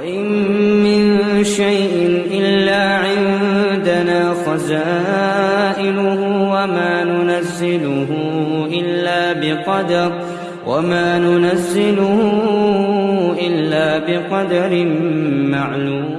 وإن من شيء إلا عندنا خزائنه وما ننزله إلا بقدر وما ننزله إلا بقدر معلوم